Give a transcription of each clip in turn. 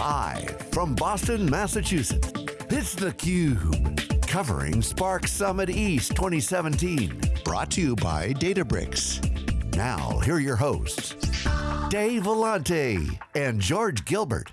Live from Boston, Massachusetts, it's theCUBE. Covering Spark Summit East 2017. Brought to you by Databricks. Now, here are your hosts, Dave Vellante and George Gilbert.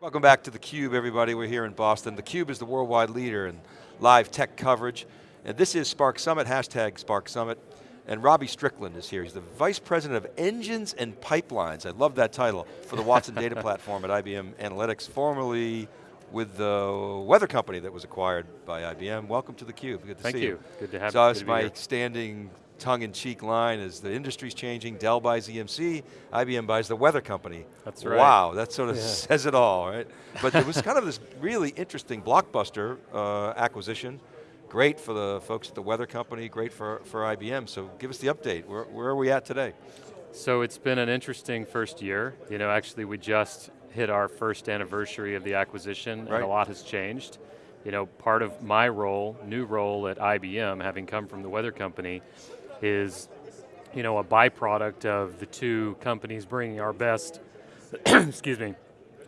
Welcome back to theCUBE, everybody. We're here in Boston. theCUBE is the worldwide leader in live tech coverage. And this is Spark Summit, hashtag Spark Summit. And Robbie Strickland is here. He's the Vice President of Engines and Pipelines. I love that title for the Watson Data Platform at IBM Analytics, formerly with the weather company that was acquired by IBM. Welcome to theCUBE, good to Thank see you. you. Good to have so you. So my standing tongue-in-cheek line is the industry's changing, Dell buys EMC, IBM buys the weather company. That's right. Wow, that sort of yeah. says it all, right? But there was kind of this really interesting blockbuster uh, acquisition Great for the folks at the weather company, great for, for IBM. So give us the update. Where, where are we at today? So it's been an interesting first year. You know, actually we just hit our first anniversary of the acquisition right. and a lot has changed. You know, part of my role, new role at IBM, having come from the weather company, is you know, a byproduct of the two companies bringing our best, excuse me,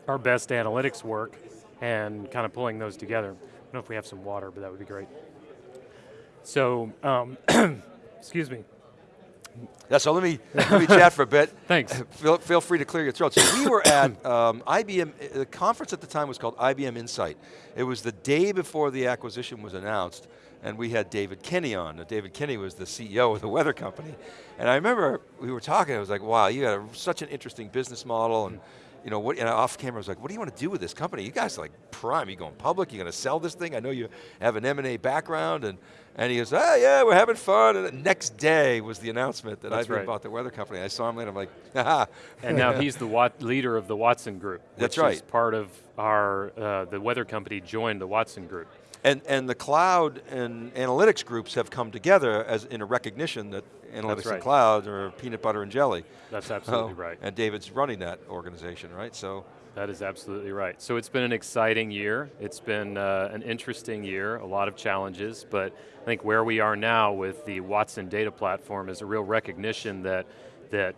our best analytics work and kind of pulling those together. I don't know if we have some water, but that would be great. So, um, excuse me. Yeah, so let me, let me chat for a bit. Thanks. Feel, feel free to clear your throat. So we were at um, IBM, the conference at the time was called IBM Insight. It was the day before the acquisition was announced, and we had David Kenny on. David Kenny was the CEO of the weather company. And I remember we were talking, I was like, wow, you got a, such an interesting business model, and you know, what, and off camera I was like, what do you want to do with this company? You guys are like prime, you going public, you're going to sell this thing? I know you have an M&A background, and, and he goes, oh yeah, we're having fun, and the next day was the announcement that I've right. bought the weather company. I saw him later, I'm like, haha. And now he's the Wat leader of the Watson Group. That's right. part of our, uh, the weather company joined the Watson Group. And, and the cloud and analytics groups have come together as in a recognition that analytics right. and cloud are peanut butter and jelly. That's absolutely oh, right. And David's running that organization, right? So That is absolutely right. So it's been an exciting year. It's been uh, an interesting year, a lot of challenges, but I think where we are now with the Watson data platform is a real recognition that, that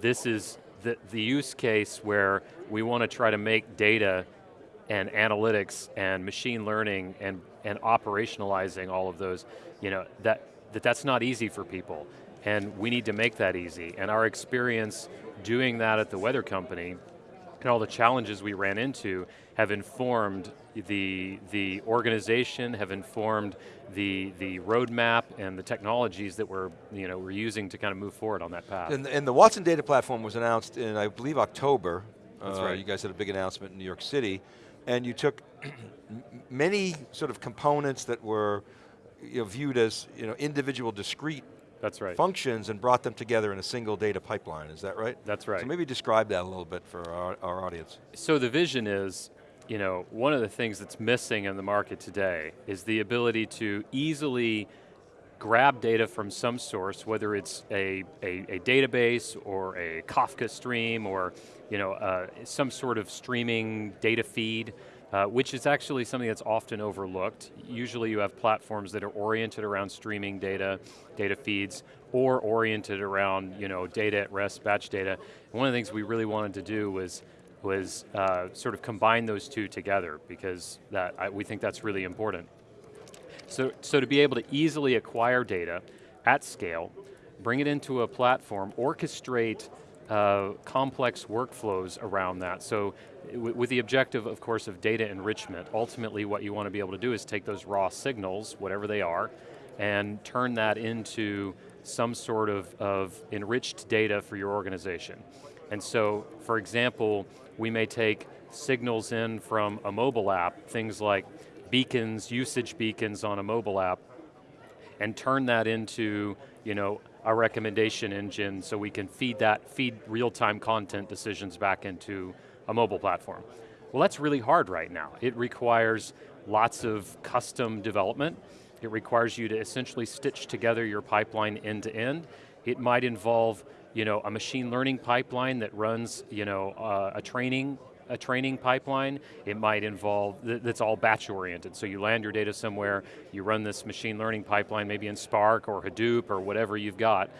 this is the, the use case where we want to try to make data and analytics and machine learning and, and operationalizing all of those, you know, that, that that's not easy for people. And we need to make that easy. And our experience doing that at the weather company and all the challenges we ran into have informed the, the organization, have informed the, the roadmap and the technologies that we're, you know, we're using to kind of move forward on that path. And, and the Watson Data Platform was announced in, I believe, October. That's uh, right. You guys had a big announcement in New York City. And you took many sort of components that were you know, viewed as you know, individual discrete That's right. functions and brought them together in a single data pipeline, is that right? That's right. So maybe describe that a little bit for our, our audience. So the vision is, you know, one of the things that's missing in the market today is the ability to easily grab data from some source, whether it's a, a, a database or a Kafka stream or you know, uh, some sort of streaming data feed, uh, which is actually something that's often overlooked. Usually you have platforms that are oriented around streaming data, data feeds, or oriented around you know, data at rest, batch data. And one of the things we really wanted to do was was uh, sort of combine those two together because that, I, we think that's really important. So, so to be able to easily acquire data at scale, bring it into a platform, orchestrate uh, complex workflows around that. So with the objective, of course, of data enrichment, ultimately what you want to be able to do is take those raw signals, whatever they are, and turn that into some sort of, of enriched data for your organization. And so, for example, we may take signals in from a mobile app, things like beacons, usage beacons on a mobile app, and turn that into you know, a recommendation engine so we can feed that, feed real-time content decisions back into a mobile platform. Well that's really hard right now. It requires lots of custom development. It requires you to essentially stitch together your pipeline end to end. It might involve you know, a machine learning pipeline that runs you know, uh, a training a training pipeline. It might involve, that's all batch oriented. So you land your data somewhere, you run this machine learning pipeline, maybe in Spark or Hadoop or whatever you've got.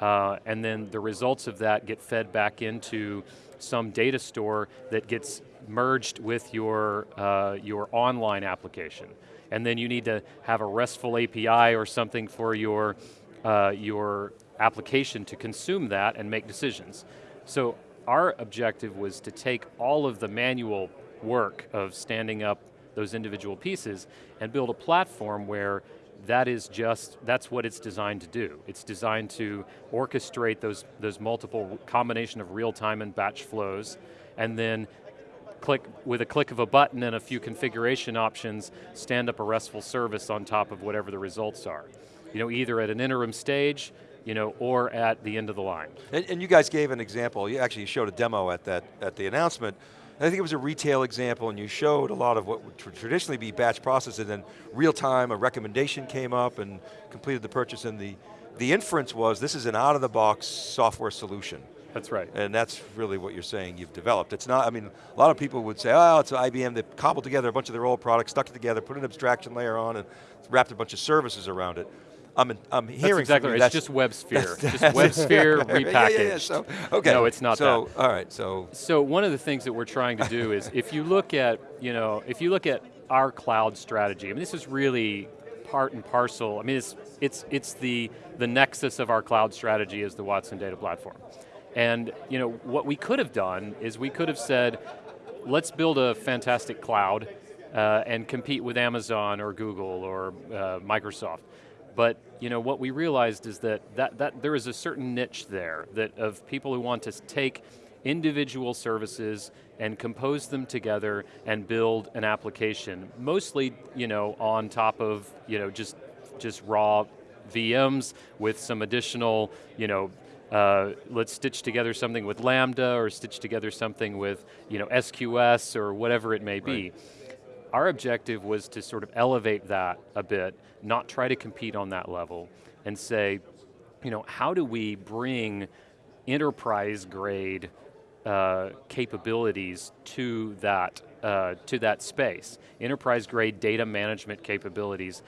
uh, and then the results of that get fed back into some data store that gets merged with your, uh, your online application. And then you need to have a RESTful API or something for your, uh, your application to consume that and make decisions. So our objective was to take all of the manual work of standing up those individual pieces and build a platform where that is just, that's what it's designed to do. It's designed to orchestrate those, those multiple combination of real time and batch flows, and then click, with a click of a button and a few configuration options, stand up a RESTful service on top of whatever the results are. You know, either at an interim stage, you know, or at the end of the line. And, and you guys gave an example, you actually showed a demo at, that, at the announcement, I think it was a retail example and you showed a lot of what would traditionally be batch process and then real time, a recommendation came up and completed the purchase and the, the inference was this is an out of the box software solution. That's right. And that's really what you're saying you've developed. It's not, I mean, a lot of people would say, oh, it's IBM, they cobbled together a bunch of their old products, stuck it together, put an abstraction layer on and wrapped a bunch of services around it. I'm, I'm hearing that's exactly right. It's just WebSphere. That's, just WebSphere repackaged. Yeah, yeah. So, okay. No, it's not so, that. all right, so. So one of the things that we're trying to do is, if you look at, you know, if you look at our cloud strategy, I mean, this is really part and parcel. I mean, it's, it's, it's the, the nexus of our cloud strategy is the Watson Data Platform. And you know, what we could have done is we could have said, let's build a fantastic cloud uh, and compete with Amazon or Google or uh, Microsoft. But you know, what we realized is that, that, that there is a certain niche there that of people who want to take individual services and compose them together and build an application, mostly you know, on top of you know, just, just raw VMs with some additional, you know, uh, let's stitch together something with Lambda or stitch together something with you know, SQS or whatever it may be. Our objective was to sort of elevate that a bit, not try to compete on that level, and say, you know, how do we bring enterprise grade uh, capabilities to that, uh, to that space. Enterprise grade data management capabilities,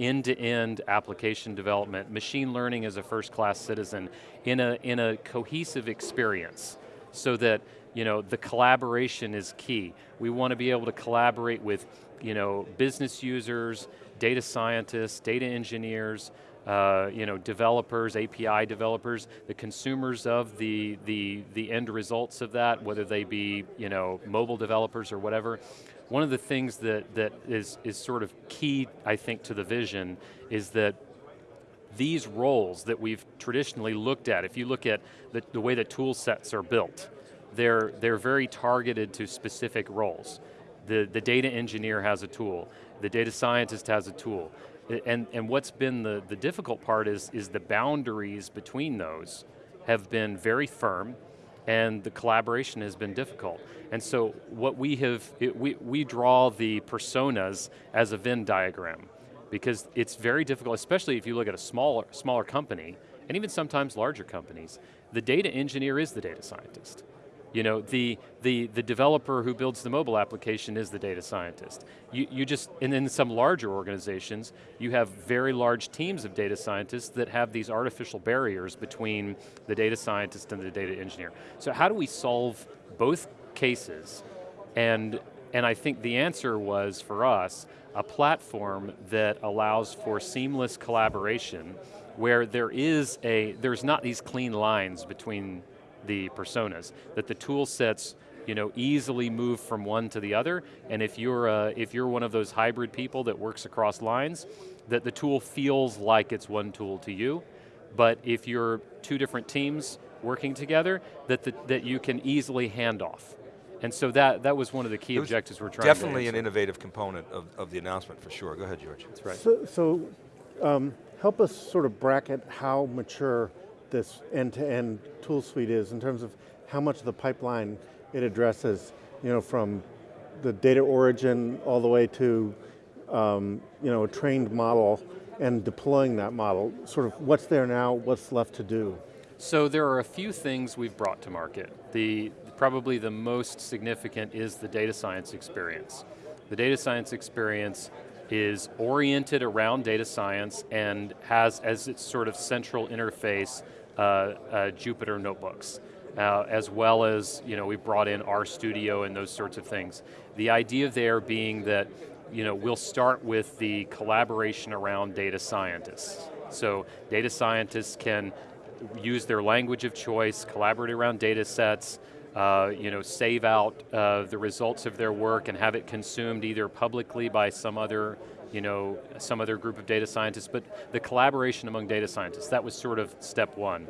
end-to-end -end application development, machine learning as a first class citizen in a, in a cohesive experience so that you know, the collaboration is key. We want to be able to collaborate with you know, business users, data scientists, data engineers, uh, you know, developers, API developers, the consumers of the, the, the end results of that, whether they be you know, mobile developers or whatever. One of the things that, that is, is sort of key, I think, to the vision is that these roles that we've traditionally looked at, if you look at the, the way that tool sets are built, they're, they're very targeted to specific roles. The, the data engineer has a tool, the data scientist has a tool, and, and what's been the, the difficult part is, is the boundaries between those have been very firm, and the collaboration has been difficult. And so what we have, it, we, we draw the personas as a Venn diagram, because it's very difficult, especially if you look at a smaller, smaller company, and even sometimes larger companies, the data engineer is the data scientist. You know, the, the, the developer who builds the mobile application is the data scientist. You, you just, and in some larger organizations, you have very large teams of data scientists that have these artificial barriers between the data scientist and the data engineer. So how do we solve both cases? And, and I think the answer was, for us, a platform that allows for seamless collaboration where there is a, there's not these clean lines between the personas, that the tool sets you know, easily move from one to the other, and if you're, uh, if you're one of those hybrid people that works across lines, that the tool feels like it's one tool to you, but if you're two different teams working together, that, the, that you can easily hand off. And so that, that was one of the key objectives we're trying definitely an innovative component of, of the announcement for sure. Go ahead, George. That's right. So, so um, help us sort of bracket how mature this end-to-end -end tool suite is in terms of how much of the pipeline it addresses, you know, from the data origin all the way to, um, you know, a trained model and deploying that model. Sort of what's there now, what's left to do? So there are a few things we've brought to market. The, probably the most significant is the data science experience. The data science experience is oriented around data science and has as its sort of central interface Jupyter notebooks. Uh, as well as, you know, we've brought in RStudio and those sorts of things. The idea there being that, you know, we'll start with the collaboration around data scientists. So data scientists can use their language of choice, collaborate around data sets, uh, you know, save out uh, the results of their work and have it consumed either publicly by some other, you know, some other group of data scientists, but the collaboration among data scientists, that was sort of step one.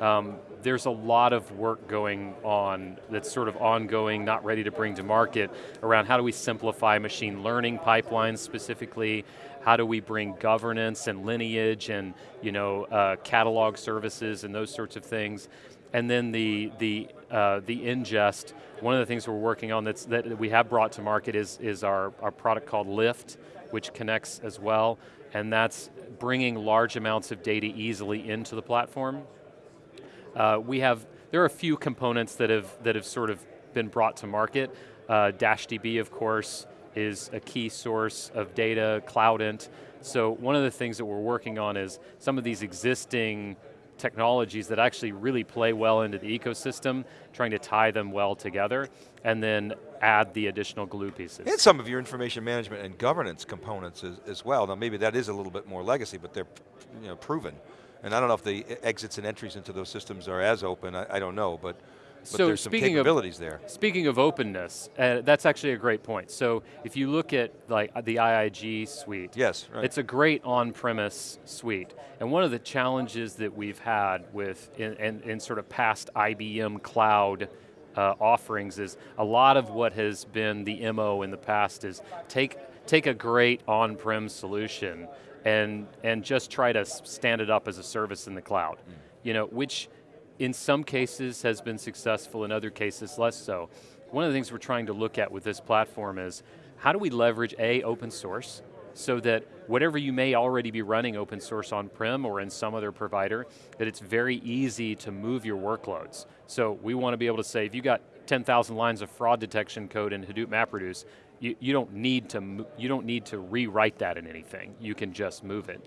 Um, there's a lot of work going on that's sort of ongoing, not ready to bring to market, around how do we simplify machine learning pipelines specifically, how do we bring governance and lineage and you know, uh, catalog services and those sorts of things. And then the, the, uh, the ingest, one of the things we're working on that's, that we have brought to market is, is our, our product called Lift, which connects as well, and that's bringing large amounts of data easily into the platform. Uh, we have, there are a few components that have, that have sort of been brought to market. Uh, DashDB, of course, is a key source of data, Cloudant. So one of the things that we're working on is some of these existing technologies that actually really play well into the ecosystem, trying to tie them well together, and then add the additional glue pieces. And some of your information management and governance components as, as well. Now maybe that is a little bit more legacy, but they're you know, proven. And I don't know if the exits and entries into those systems are as open, I, I don't know, but, but so there's some speaking capabilities of, there. Speaking of openness, uh, that's actually a great point. So if you look at like the IIG suite, yes, right. it's a great on-premise suite. And one of the challenges that we've had with, in, in, in sort of past IBM cloud uh, offerings is a lot of what has been the MO in the past is take, take a great on-prem solution and, and just try to stand it up as a service in the cloud. Mm. You know, which in some cases has been successful, in other cases less so. One of the things we're trying to look at with this platform is, how do we leverage A, open source, so that whatever you may already be running open source on-prem or in some other provider, that it's very easy to move your workloads. So we want to be able to say, if you got 10,000 lines of fraud detection code in Hadoop MapReduce, you, you, don't need to, you don't need to rewrite that in anything. You can just move it.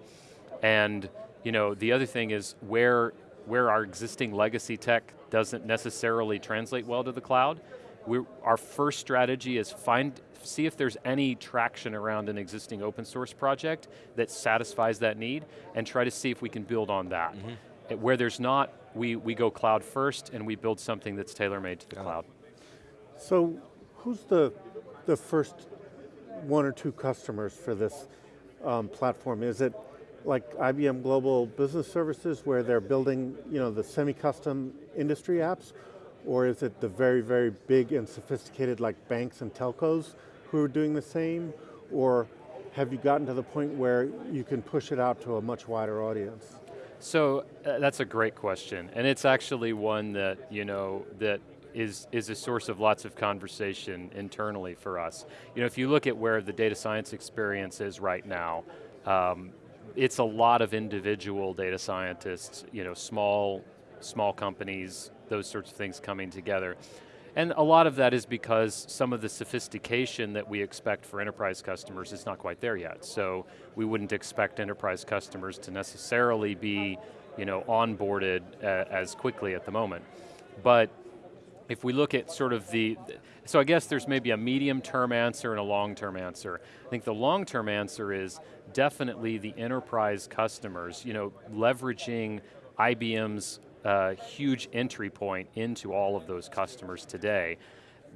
And you know, the other thing is where, where our existing legacy tech doesn't necessarily translate well to the cloud, we our first strategy is find, see if there's any traction around an existing open source project that satisfies that need, and try to see if we can build on that. Mm -hmm. Where there's not, we, we go cloud first and we build something that's tailor-made to the Got cloud. It. So, who's the the first one or two customers for this um, platform? Is it like IBM Global Business Services where they're building you know, the semi-custom industry apps? Or is it the very, very big and sophisticated like banks and telcos who are doing the same? Or have you gotten to the point where you can push it out to a much wider audience? So uh, that's a great question, and it's actually one that you know that is, is a source of lots of conversation internally for us. You know, if you look at where the data science experience is right now, um, it's a lot of individual data scientists, you know, small, small companies, those sorts of things coming together. And a lot of that is because some of the sophistication that we expect for enterprise customers is not quite there yet. So we wouldn't expect enterprise customers to necessarily be you know, onboarded uh, as quickly at the moment. But if we look at sort of the, so I guess there's maybe a medium term answer and a long term answer. I think the long term answer is definitely the enterprise customers, you know, leveraging IBM's uh, huge entry point into all of those customers today.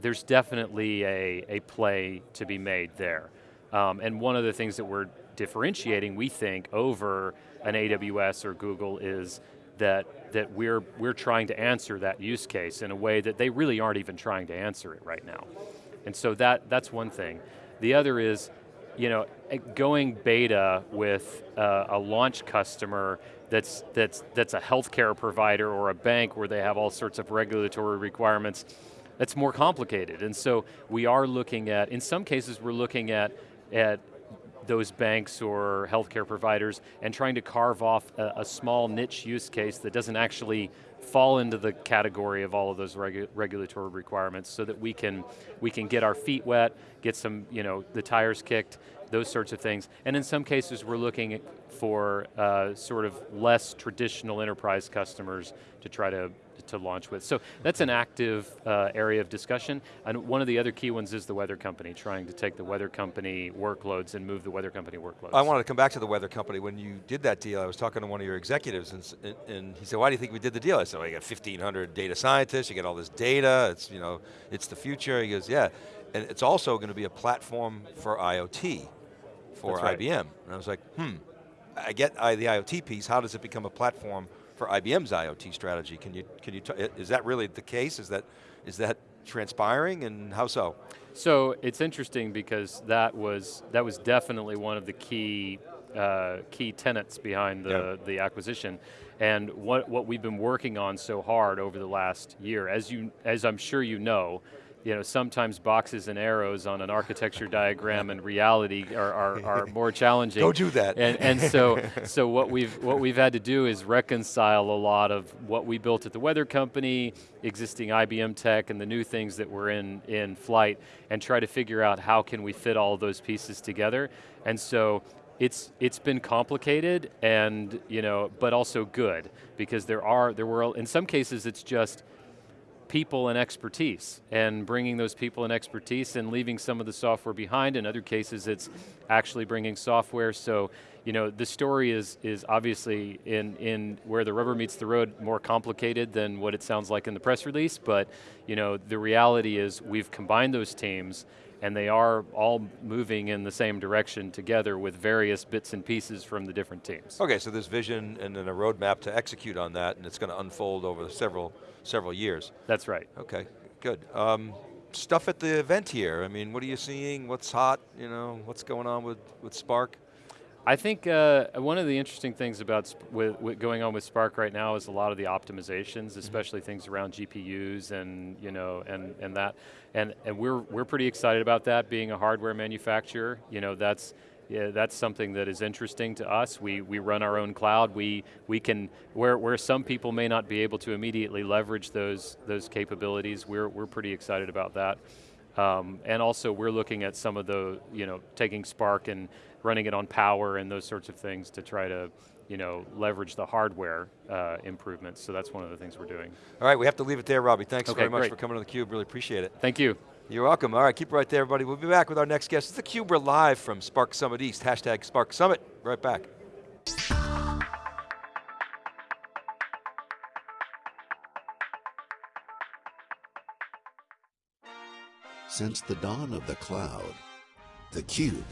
There's definitely a, a play to be made there. Um, and one of the things that we're differentiating, we think, over an AWS or Google is that, that we're, we're trying to answer that use case in a way that they really aren't even trying to answer it right now. And so that, that's one thing. The other is, you know, going beta with uh, a launch customer that's, that's, that's a healthcare provider or a bank where they have all sorts of regulatory requirements, that's more complicated. And so we are looking at, in some cases we're looking at, at those banks or healthcare providers and trying to carve off a, a, small niche use case that doesn't actually fall into the category of all of those regu regulatory requirements so that we can, we can get our feet wet, get some, you know, the tires kicked, those sorts of things. And in some cases, we're looking for uh, sort of less traditional enterprise customers to try to to launch with. So that's an active uh, area of discussion. And one of the other key ones is the weather company, trying to take the weather company workloads and move the weather company workloads. I wanted to come back to the weather company. When you did that deal, I was talking to one of your executives and, and he said, why do you think we did the deal? I said, well, you got 1,500 data scientists, you get all this data, it's, you know, it's the future. He goes, yeah. And it's also going to be a platform for IoT, for right. IBM. And I was like, hmm, I get the IoT piece, how does it become a platform for IBM's IoT strategy. Can you, can you is that really the case? Is that, is that transpiring and how so? So it's interesting because that was, that was definitely one of the key, uh, key tenets behind the, yeah. the acquisition. And what, what we've been working on so hard over the last year, as, you, as I'm sure you know, you know, sometimes boxes and arrows on an architecture diagram and reality are, are, are more challenging. Don't do that. And, and so, so what, we've, what we've had to do is reconcile a lot of what we built at the weather company, existing IBM tech, and the new things that were in, in flight, and try to figure out how can we fit all those pieces together. And so it's it's been complicated and you know but also good because there are there were in some cases it's just people and expertise and bringing those people and expertise and leaving some of the software behind. In other cases, it's actually bringing software. So, you know, the story is, is obviously in, in where the rubber meets the road more complicated than what it sounds like in the press release, but you know, the reality is we've combined those teams and they are all moving in the same direction together with various bits and pieces from the different teams. Okay, so there's vision and then a roadmap to execute on that and it's going to unfold over several, several years. That's right. Okay, good. Um, stuff at the event here, I mean, what are you seeing, what's hot, you know, what's going on with, with Spark? I think uh, one of the interesting things about with, with going on with Spark right now is a lot of the optimizations, mm-hmm. especially mm -hmm. things around GPUs and you know and and that, and and we're we're pretty excited about that. Being a hardware manufacturer, you know that's yeah, that's something that is interesting to us. We, we run our own cloud. We, we can, where, where some people may not be able to immediately leverage those, those capabilities, we're, we're pretty excited about that. Um, and also we're looking at some of the, you know, taking Spark and running it on power and those sorts of things to try to, you know, leverage the hardware uh, improvements. So that's one of the things we're doing. All right, we have to leave it there, Robbie. Thanks okay, very much great. for coming on theCUBE, really appreciate it. Thank you. You're welcome. All right, keep it right there, everybody. We'll be back with our next guest. It's theCUBE, we're live from Spark Summit East, hashtag Spark Summit. Right back. Since the dawn of the cloud, theCUBE